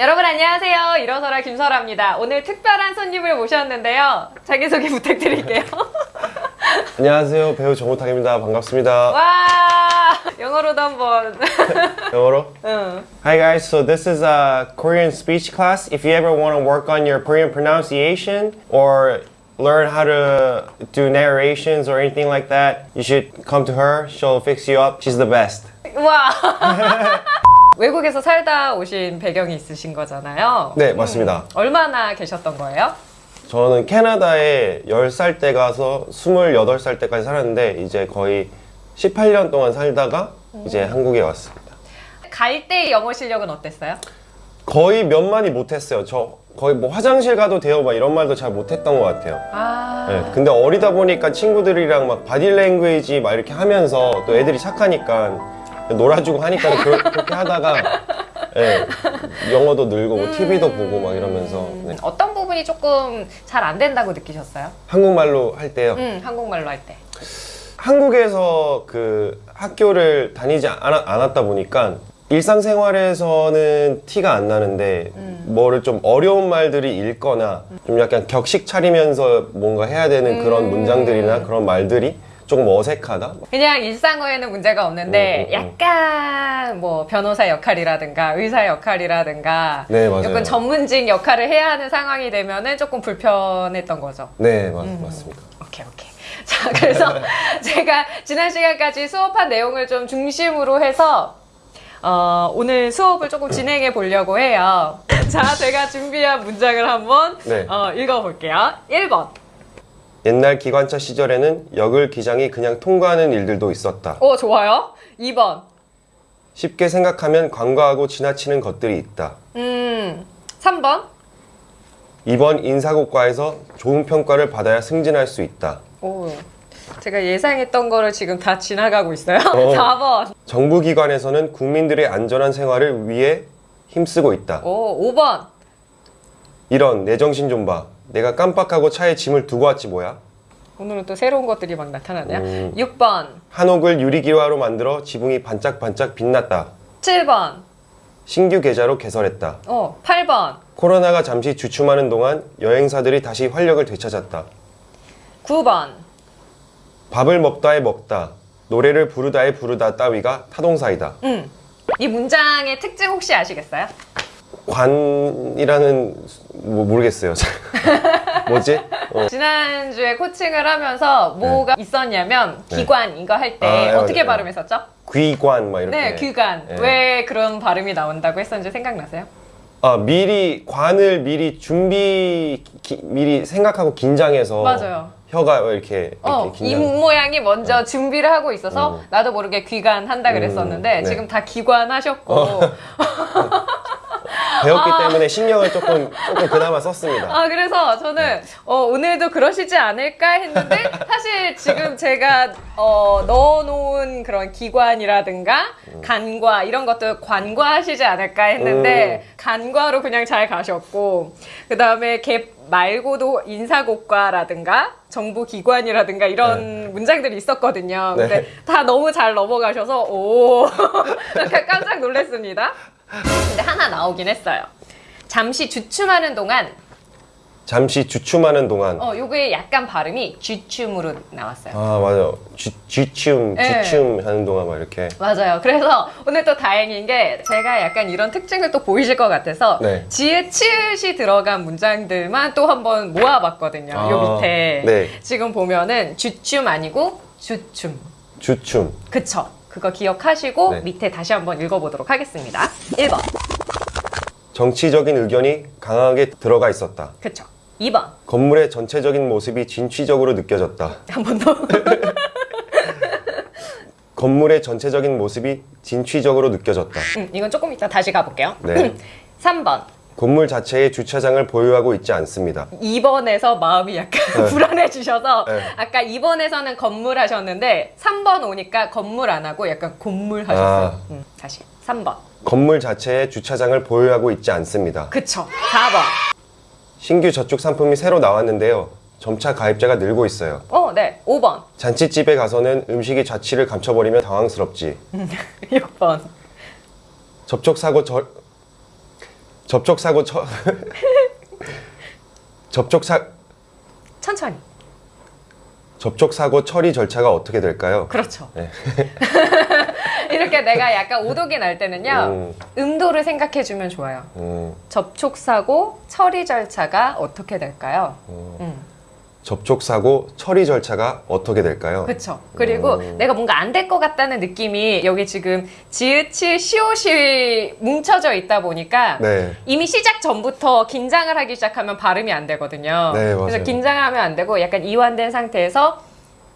여러분 안녕하세요. 일어서라 김설아입니다. 오늘 특별한 손님을 모셨는데요. 자기소개 부탁드릴게요. 안녕하세요 배우 정우탁입니다 반갑습니다 와 영어로도 한번. 영어로 응. Hi guys so this is a Korean speech class if you ever want to work on your Korean pronunciation or learn how to do narrations or anything like that you should come to her she'll fix you up she's the best 와. 외국에서 살다 오신 배경이 있으신 거잖아요. 네 맞습니다 얼마나 계셨던 거예요? 저는 캐나다에 10살 때 가서 28살 때까지 살았는데 이제 거의 18년 동안 살다가 이제 한국에 왔습니다 갈 때 영어 실력은 어땠어요? 거의 몇 마디 못했어요 저 거의 뭐 화장실 가도 돼요 막 이런 말도 잘 못했던 것 같아요 아. 네, 근데 어리다 보니까 친구들이랑 막 바디 랭귀지 막 이렇게 하면서 또 애들이 착하니까 놀아주고 하니까 그, 그렇게 하다가 예, 영어도 늘고 뭐 TV도 보고 막 이러면서 네. 어떤 부분이 조금 잘 안 된다고 느끼셨어요? 한국말로 할 때요 응, 한국말로 할 때. 한국에서 그 학교를 다니지 않, 않았다 보니까 일상생활에서는 티가 안 나는데 뭐를 좀 어려운 말들이 읽거나 좀 약간 격식 차리면서 뭔가 해야 되는 그런 문장들이나 그런 말들이 조금 어색하다 그냥 일상어에는 문제가 없는데 음, 음, 음. 약간 뭐 변호사 역할이라든가 의사 역할이라든가 네, 맞아요. 약간 전문직 역할을 해야 하는 상황이 되면 은 조금 불편했던 거죠. 네 맞, 맞습니다 오케이 오케이. 자 그래서 제가 지난 시간까지 수업한 내용을 좀 중심으로 해서 어, 오늘 수업을 조금 진행해 보려고 해요. 자 제가 준비한 문장을 한번 네. 어, 읽어볼게요. 1번. 옛날 기관차 시절에는 역을 기장이 그냥 통과하는 일들도 있었다. 오 좋아요. 2번. 쉽게 생각하면 관과하고 지나치는 것들이 있다. 음 3번. 이번 인사고과에서 좋은 평가를 받아야 승진할 수 있다. 오, 제가 예상했던 거를 지금 다 지나가고 있어요. 어. 4번. 정부기관에서는 국민들의 안전한 생활을 위해 힘쓰고 있다. 오, 5번. 이런 내 정신 좀 봐. 내가 깜빡하고 차에 짐을 두고 왔지 뭐야? 오늘은 또 새로운 것들이 막 나타나네요. 음. 6번. 한옥을 유리기와로 만들어 지붕이 반짝반짝 빛났다. 7번. 신규 계좌로 개설했다. 어, 8번. 코로나가 잠시 주춤하는 동안 여행사들이 다시 활력을 되찾았다. 9번. 밥을 먹다에 먹다, 노래를 부르다에 부르다 따위가 타동사이다. 음. 이 문장의 특징 혹시 아시겠어요? 관이라는 뭐 모르겠어요. 뭐지? 어. 지난주에 코칭을 하면서 뭐가 있었냐면 네. 기관 이거 할때 아, 예, 어떻게 맞아요. 발음했었죠? 귀관 막 이렇게. 네, 귀관. 네. 왜 그런 발음이 나온다고 했었는지 생각나세요? 아 미리 관을 미리 준비 기- 미리 생각하고 긴장해서 맞아요. 혀가 이렇게 이렇게 어. 입 모양이 먼저 준비를 하고 있어서 음. 나도 모르게 귀관 한다 그랬었는데 음, 네. 지금 다 기관 하셨고 배웠기 때문에 신경을 조금 조금 그나마 썼습니다. 아 그래서 저는 어, 오늘도 그러시지 않을까 했는데 사실 지금 제가 어, 넣어놓은 그런 기관이라든가 간과 이런 것도 관과하시지 않을까 했는데 간과로 그냥 잘 가셨고 그 다음에 걔 말고도 인사고과라든가 정부 기관이라든가 이런 문장들이 있었거든요. 네. 근데 다 너무 잘 넘어가셔서 오 깜짝 놀랐습니다. 근데 하나 나오긴 했어요. 잠시 주춤하는 동안 잠시 주춤하는 동안. 어, 요게 약간 발음이 쥐춤으로 나왔어요. 아 맞아. 쥐, 쥐춤 네. 쥐춤 하는 동안 막 이렇게. 맞아요. 그래서 오늘 또 다행인 게 제가 약간 이런 특징을 또 보이실 것 같아서 네. 지읒 치읒이 들어간 문장들만 또 한번 모아봤거든요. 요 아, 밑에 네. 지금 보면은 쥐춤 아니고 주춤. 주춤. 그쵸? 그거 기억하시고 네. 밑에 다시 한번 읽어보도록 하겠습니다. 1번. 정치적인 의견이 강하게 들어가 있었다. 그쵸? 2번. 건물의 전체적인 모습이 진취적으로 느껴졌다. 한 번 더. 건물의 전체적인 모습이 진취적으로 느껴졌다. 음, 이건 조금 이따 다시 가볼게요. 네. 3번. 건물 자체에 주차장을 보유하고 있지 않습니다. 2번에서 마음이 약간 불안해지셔서 네. 아까 2번에서는 건물 하셨는데 3번 오니까 건물 안 하고 약간 곤물 하셨어요. 아. 음, 다시 3번. 건물 자체에 주차장을 보유하고 있지 않습니다. 그쵸. 4번. 신규 저축 상품이 새로 나왔는데요. 점차 가입자가 늘고 있어요. 어, 네. 5번. 잔치집에 가서는 음식이 자취를 감춰버리면 당황스럽지. 6번. 접촉사고 절 접촉 사고 처 접촉 사 천천히. 접촉 사고 처리 절차가 어떻게 될까요? 그렇죠. 네. 이렇게 내가 약간 오독이 날 때는요. 음. 음도를 생각해 주면 좋아요. 음, 접촉 사고 처리 절차가 어떻게 될까요? 음. 접촉 사고 처리 절차가 어떻게 될까요? 그렇죠. 그리고 음. 내가 뭔가 안 될 것 같다는 느낌이 여기 지금 지읒치 시옷이 뭉쳐져 있다 보니까 네. 이미 시작 전부터 긴장을 하기 시작하면 발음이 안 되거든요. 네, 맞아요. 그래서 긴장을 하면 안 되고 약간 이완된 상태에서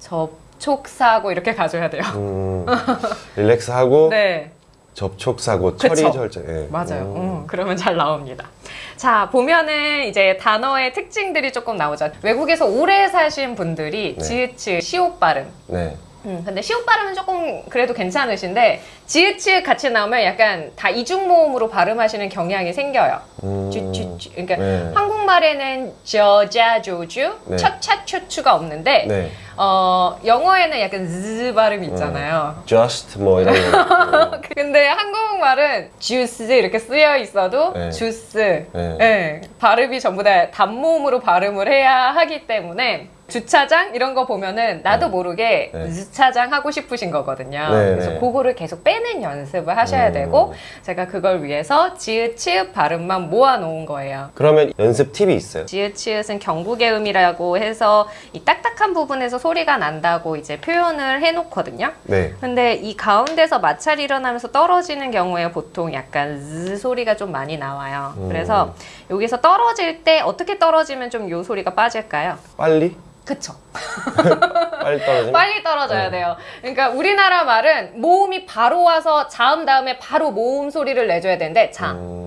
접촉 사고 이렇게 가져야 돼요. 음, 릴렉스 하고 네. 접촉 사고 처리. 절차. 예. 맞아요. 음. 음, 그러면 잘 나옵니다. 자, 보면은 이제 단어의 특징들이 조금 나오죠. 외국에서 오래 사신 분들이 네. 지읒치 시옷 발음. 네. 음, 근데 시옷 발음은 조금 그래도 괜찮으신데 지읒치읒 같이 나오면 약간 다 이중 모음으로 발음하시는 경향이 생겨요. 음. 쥐쥐쥐. 그러니까 네. 한국말에는 저자 조주, 네. 첫차 초추가 없는데 네. 어, 영어에는 약간 즈 발음이 있잖아요. just 뭐 이런 거. 근데 한국말은 주스 이렇게 쓰여 있어도 네. 주스. 네. 예, 발음이 전부 다 단모음으로 발음을 해야 하기 때문에 주차장 이런 거 보면은 나도 모르게 네. 주차장 하고 싶으신 거거든요. 네, 그래서 네. 그거를 계속 빼는 연습을 하셔야 음. 되고 제가 그걸 위해서 지읒 치읒 발음만 모아 놓은 거예요. 그러면 연습 팁이 있어요. 지읒 치읒은 경국의 음이라고 해서 이 딱딱한 부분에서 소리가 난다고 이제 표현을 해놓거든요. 네. 근데 이 가운데서 마찰이 일어나면서 떨어지는 경우에 보통 약간 즈 소리가 좀 많이 나와요. 음. 그래서 여기서 떨어질 때 어떻게 떨어지면 좀 요 소리가 빠질까요? 빨리? 그쵸. 빨리 떨어지면? 빨리 떨어져야 네. 돼요. 그러니까 우리나라 말은 모음이 바로 와서 자음 다음에 바로 모음 소리를 내줘야 되는데 자. 음.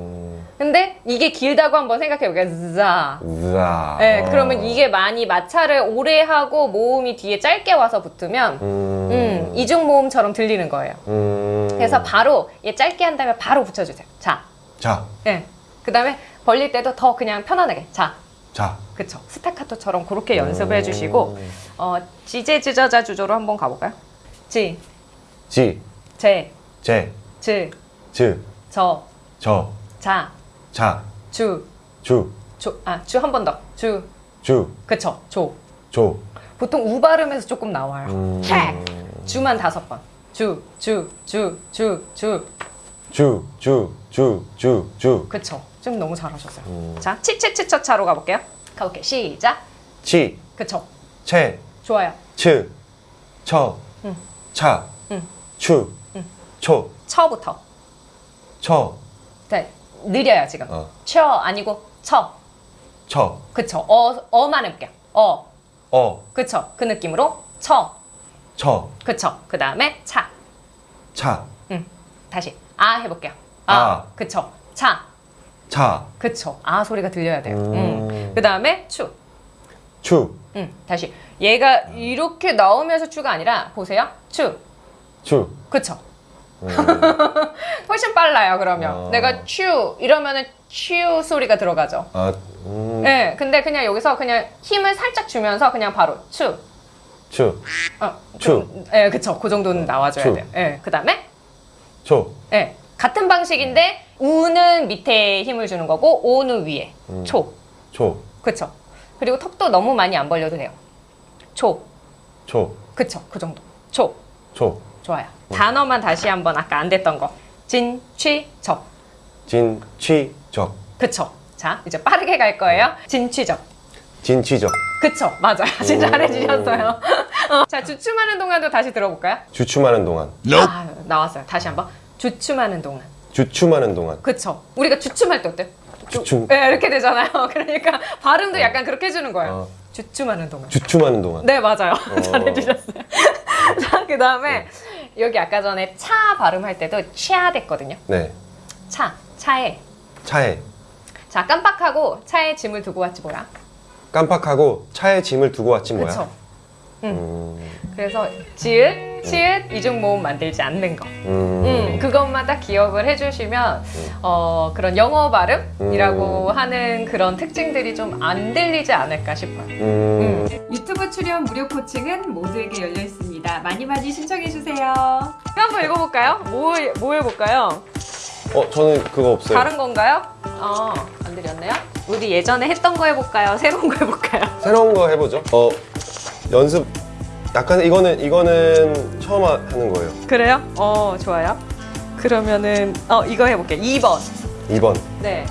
근데 이게 길다고 한번 생각해 보게요. 자. 으아. 네, 어. 그러면 이게 많이 마찰을 오래 하고 모음이 뒤에 짧게 와서 붙으면 음. 음, 이중 모음처럼 들리는 거예요. 음. 그래서 바로 얘 짧게 한 다음에 바로 붙여주세요. 자, 자, 예. 그 다음에 벌릴 때도 더 그냥 편안하게. 자, 자. 그쵸. 스타카토처럼 그렇게 연습을 해주시고, 어, 지제, 지저자, 주조로 한번 가볼까요? 지, 지, 제, 제, 즈, 즈, 저, 저, 자, 자, 주, 주, 조, 아, 주 한 번 더. 주, 주, 그쵸. 조. 조. 보통 우 발음에서 조금 나와요. 음. 책. 주만 다섯 번. 주, 주, 주, 주, 주. 주, 주, 주, 주, 주. 그쵸. 좀 너무 잘하셨어요. 음. 자, 치치치처차로 가볼게요. 가볼게요. 시작. 치, 그쵸. 채, 좋아요. 츠, 처, 응. 차, 응. 추, 응. 초, 처부터. 처, 네, 느려요 지금. 어. 처 아니고 처. 처, 그쵸. 어 어만 해볼게요. 어. 어, 그쵸. 그 느낌으로 처. 처, 그쵸. 그 다음에 차. 차, 음. 다시 아 해볼게요. 아. 아. 그쵸. 차. 차, 그쵸. 아 소리가 들려야 돼요. 음. 음. 그 다음에 추. 추, 음. 다시 얘가 이렇게 나오면서 추가 아니라 보세요. 추. 추. 그쵸. 음. 훨씬 빨라요. 그러면 어. 내가 추 이러면은 추 소리가 들어가죠. 아, 음, 네, 근데 그냥 여기서 그냥 힘을 살짝 주면서 그냥 바로 추. 추, 어, 추. 그, 네, 그쵸. 그 정도는 나와줘야 추. 돼요. 네, 그 다음에, 초, 네, 같은 방식인데, 우는 밑에 힘을 주는 거고, 오는 위에. 음. 초. 초, 그쵸. 그리고 턱도 너무 많이 안 벌려도 돼요. 초. 초, 그쵸. 그 정도. 초. 초. 좋아요. 단어만 다시 한번 아까 안 됐던 거. 진, 취, 적. 진, 취, 적. 그쵸. 자, 이제 빠르게 갈 거예요. 진, 취, 적. 진, 취, 적. 그쵸. 맞아요. 진짜 오. 잘해주셨어요. 어, 자, 주춤하는 동안도 다시 들어볼까요? 주춤하는 동안. 아, 나왔어요. 다시 한번. 주춤하는 동안. 주춤하는 동안. 그쵸. 우리가 주춤할 때 어때? 주춤. 네, 이렇게 되잖아요. 그러니까 발음도 약간 그렇게 해주는 거예요. 어. 주춤하는 동안. 주춤하는 동안. 네, 맞아요. 잘해주셨어요. 자, 그 네. 다음에 여기 아까 전에 차 발음할 때도 치아 됐거든요. 네. 차, 차에. 차에 자, 깜빡하고 차에 짐을 두고 왔지 뭐야. 깜빡하고 차에 짐을 두고 왔지 뭐야. 그쵸. 음, 그래서 지읒, 치읒, 이중 모음 만들지 않는 거. 음, 음, 그것만 딱 기억을 해주시면 어, 그런 영어 발음이라고 하는 그런 특징들이 좀 안 들리지 않을까 싶어요. 음. 유튜브 출연 무료 코칭은 모두에게 열려 있습니다. 많이 많이 신청해 주세요. 한번 읽어볼까요? 뭐, 뭐 해볼까요? 어, 저는 그거 없어요. 다른 건가요? 어, 안 드렸네요. 우리 예전에 했던 거 해볼까요? 새로운 거 해볼까요? 새로운 거 해보죠. 어, 연습. 약간 이거는 이거는 처음 하- 하는 거예요. 그래요? 어, 좋아요. 그러면은 어 이거 해볼게요. 2번. 2번. 네.